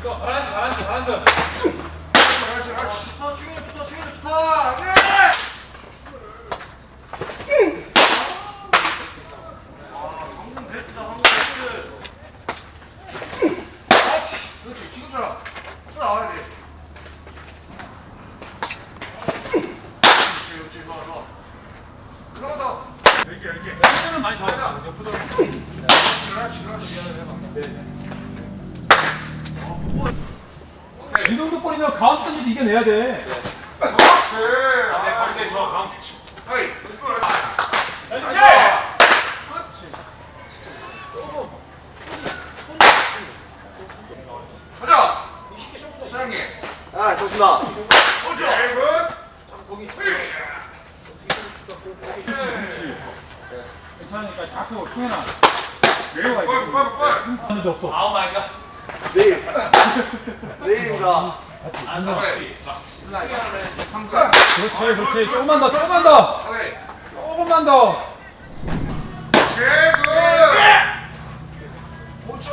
이거 바란스 바란스 바란스. 그렇지 지금처럼 또 나와야 돼 그렇지 그렇지 좋아 좋아 그러면 더 여기 여기 옆으로는 많이 좋아했다. 옆으로. 그렇지 이 정도 볼이면 가운데 던지도 이겨내야 돼. 오케이 가운데 저 가운데 치. 헤이 그렇지. 가자 사장님 아, 좋습니다. 자꾸 통해놔. 외워가 빨리 빨리 빨리 없어. 아우 마이 갓. 내일. 안 가. 상사 그렇지 그렇지. 조금만 더 조금만 더. 조금만 더. 개그 5초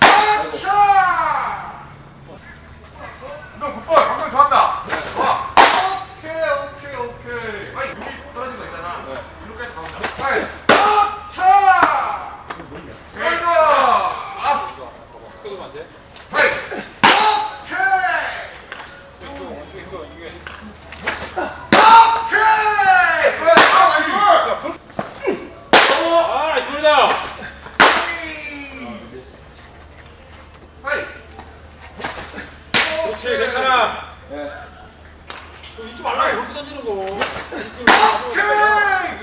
아차 너 굿볼 방금 좋았다 좋아 오케이 오케이 오케이 아니 여기 떨어진 거 있잖아 이렇게해서 가운데 아이 아차 개그 아 끄면 안 돼? 헤이 오케이 왼쪽 왼쪽에 힘 왼쪽에. 오케이 그렇지 아 나이스 볼이다. 헤이 그렇지 괜찮아. 너 잊지 말라 이렇게 던지는 거. 오케이!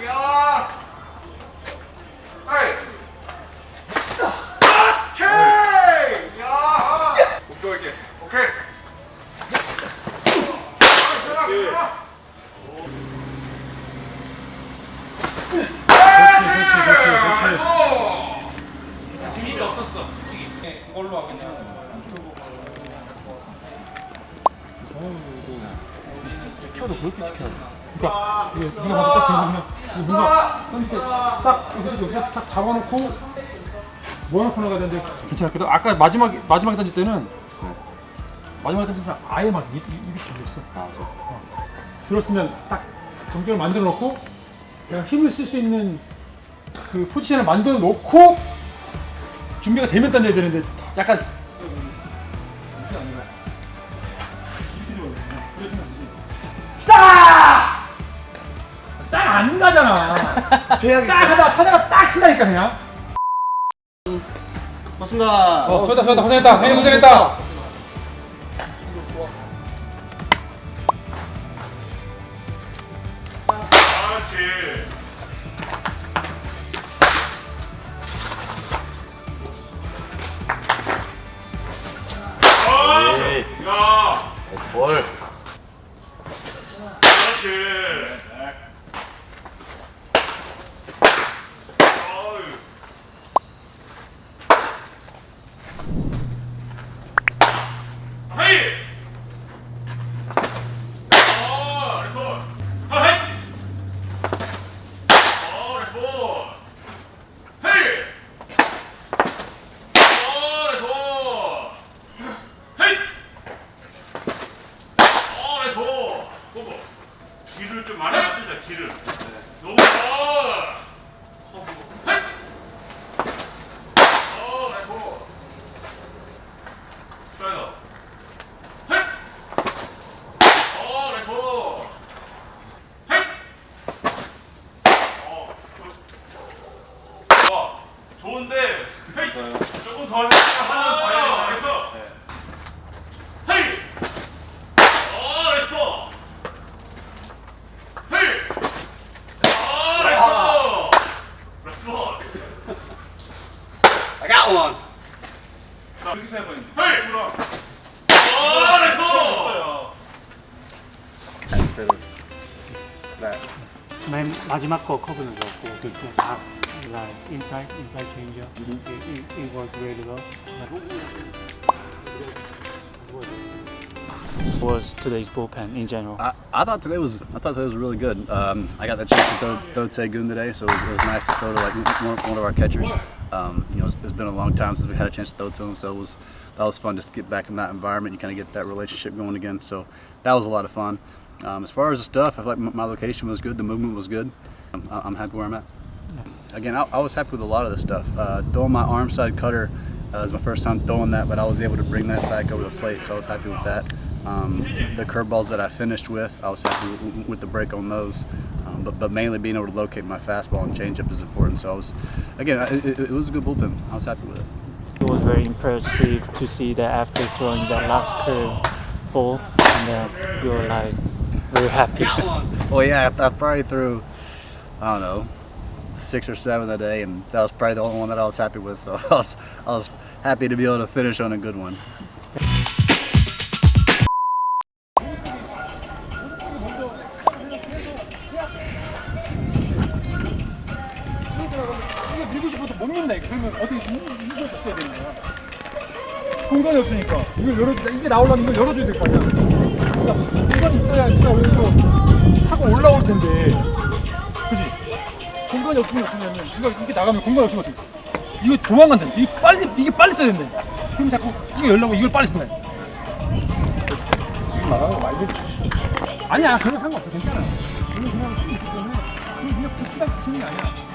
야! 오케이! 야! 목표 할게. 오케이 아, 그렇지. 그렇지 그렇지, 그렇지. 아이고. 지금 힘이 없었어. 솔직히. 그걸로 하겠냐. 키워도 그렇게 지켜야 돼. 그러니까 이게 네가 봐도 딱 되면 이게 뭔가 던질 때딱 여기서 여기서 딱 잡아놓고 모아놓고 나가야 되는데 괜찮아. 그래도 아까 마지막 마지막에 던질 때는 마지막에 던질 때는 아예 막 입, 입, 입이 들렸어. 어. 들었으면 딱 경쟁을 만들어 놓고 내가 힘을 쓸 수 있는 그 포지션을 만들어 놓고 준비가 되면 던져야 되는데 약간 딱! 안 가잖아. 딱 하다가 타자가 딱 친다니까 그냥. 좋습니다. 어, 고생했다, 고생했다, 고생했다. 형님 고생했다. 그렇지 어, 네. 야, 볼. 그렇지. 어이. 헤이! 어, 레손. 어, 헤이! 어, 레손. 헤이! 어, 레손. 헤이! 어, 레손. 보고. 길을 좀 많이 만들자, 길을. 너무 좋아. 헤이! 어, 레손. 슬라이더. 헤이! 어, 레손. 헤이! 어, 그- 좋은데, 헤이! 조금 더 하면 봐야 그래서. 헤이! 어, 레스포! 헤이! 어, 레스포! 레스포! I got one. 자, 이렇게 생각하는지. 헤이! 오, 나이스! 없어 맨 마지막 거 커브는 그렇죠. like inside inside changer mm -hmm. it, it, it worked really well. was today's bullpen in general? I, I, thought today was I thought today was really good. Um, I got the chance to throw, throw Tegun today, so it was, it was, nice to throw to like one, one of our catchers. Um, you know, it's, it's been a long time since we had a chance to throw to him, so it was that was fun just to get back in that environment and kind of get that relationship going again. So that was a lot of fun. Um, as far as the stuff, I feel like my, location was good, the movement was good. I'm, I'm happy where I'm at. Again, I, I was happy with a lot of the stuff. Uh, throwing my arm side cutter uh, was my first time throwing that, but I was able to bring that back over the plate, so I was happy with that. Um, the curveballs that I finished with, I was happy with, with the break on those. Um, but, but mainly being able to locate my fastball and changeup is important. So I was, again, it, it, was a good bullpen. I was happy with it. It was very impressive to see that after throwing that last curve ball, and then you were like very happy. Well, yeah, I, I probably threw, I don't know, six or seven a day, and that was probably the only one that I was happy with. So I was, I was happy to be able to finish on a good one. 이거 밀고 싶어도 못 민다 이거 그러면 어떻게 이걸 줬어야 되는 거야 공간이 없으니까 이걸 열어주자 이게 나오려면 이걸 열어줘야 될 거 아니야 공간이 없으면 어떻게 하냐면 이거 이게 나가면 공간이 없으면 어떻게 이거 도망간다 이게 빨리 이게 빨리 써야 된다 그럼 자꾸 이거 열려고 이걸 빨리 쓴다 지금 말하는 거 말고 아니야 그건 상관없어 괜찮아 이거 그냥 쓰기 있기 때문에 그냥 그냥 그 시간 치는 게 아니야 그러니까